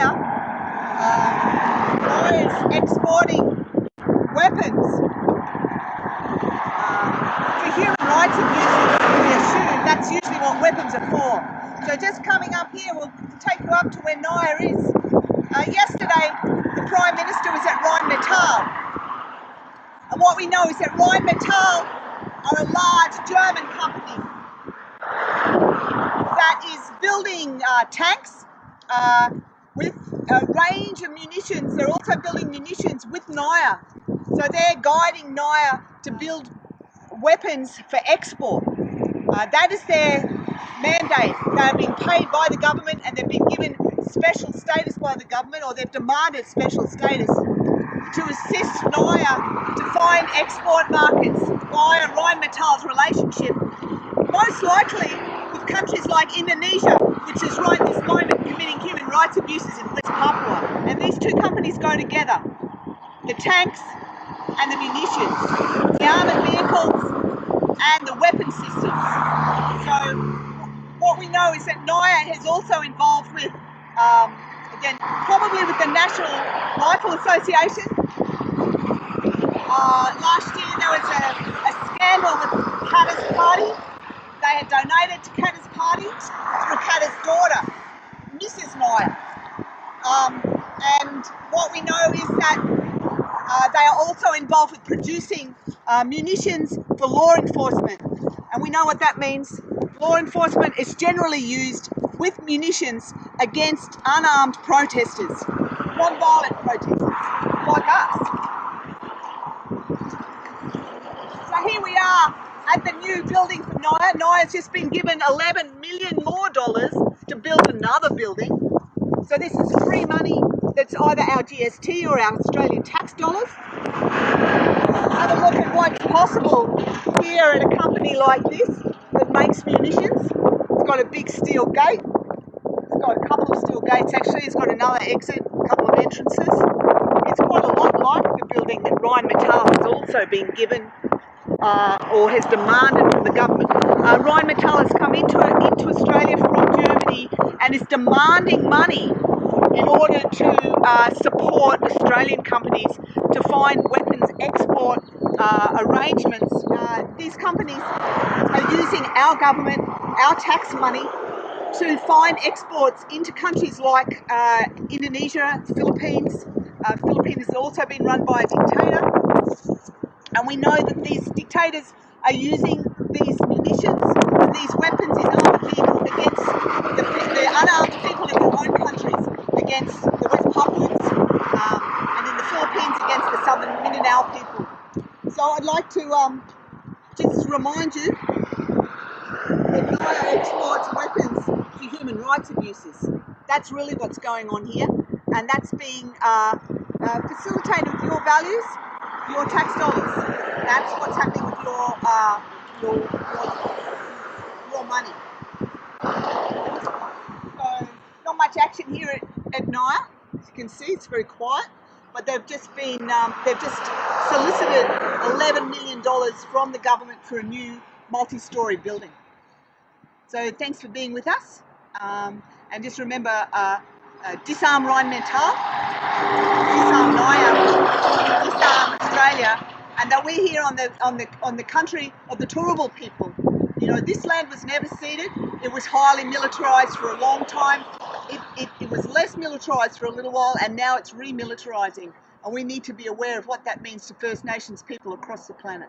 NIOA, uh, is exporting weapons uh, for human rights abuses, we assume. That's usually what weapons are for. So just coming up here, we'll take you up to where NIOA is. Uh, yesterday, the Prime Minister was at Rheinmetall. And what we know is that Rheinmetall are a large German company that is building uh, tanks uh, with a range of munitions. They're also building munitions with NIOA. So they're guiding NIOA to build weapons for export. Uh, that is their mandate. They're being paid by the government and they've been given special status by the government or they've demanded special status to assist NIOA to find export markets via Rheinmetall's relationship. Most likely with countries like Indonesia, which is right this moment committing human rights abuses in West Papua. And these two companies go together. The tanks and the munitions, the armoured vehicles and the weapon systems. So what we know is that NIOA is also involved with, um, again, probably with the National Rifle Association. Uh, last year there was a, a scandal with Katter's party. They had donated to Katter's party through Katter's daughter, Mrs. Nioa. Um, and what we know is that uh, they are also involved with producing uh, munitions for law enforcement. And we know what that means. Law enforcement is generally used with munitions against unarmed protesters, non-violent protesters, like us. So here we are at the new building for NIOA. NIOA's just been given 11 million more dollars to build another building. So this is free money that's either our GST or our Australian tax dollars. Have a look at what's possible here at a company like this that makes munitions. It's got a big steel gate. It's got a couple of steel gates actually. It's got another exit, a couple of entrances. It's quite a lot like the building that Ryan Rheinmetall has also been given uh, or has demanded from the government. Uh, Rheinmetall has come into, into Australia from Germany and is demanding money in order to uh, support Australian companies to find weapons export uh, arrangements. Uh, these companies are using our government, our tax money, to find exports into countries like uh, Indonesia, Philippines. Philippines has also been run by a dictator. And we know that these dictators are using these munitions, these weapons in armored vehicles against the, the unarmed people in their own countries, against the West Papuans, um, and in the Philippines against the Southern Mindanao people. So I'd like to um, just remind you that NIOA exports weapons for human rights abuses. That's really what's going on here, and that's being uh, uh, facilitated with your values your tax dollars. That's what's happening with your uh, your, your, your money. So not much action here at, at. As you can see, it's very quiet. But they've just been um, they've just solicited 11 million dollars from the government for a new multi-story building. So thanks for being with us. Um, and just remember, uh, uh, disarm Rheinmetall, disarm NIOA, disarm and that we're here on the on the on the country of the Turrbal people. You know, this land was never ceded. It was highly militarised for a long time. It, it, it was less militarised for a little while, and now it's remilitarising. And we need to be aware of what that means to First Nations people across the planet.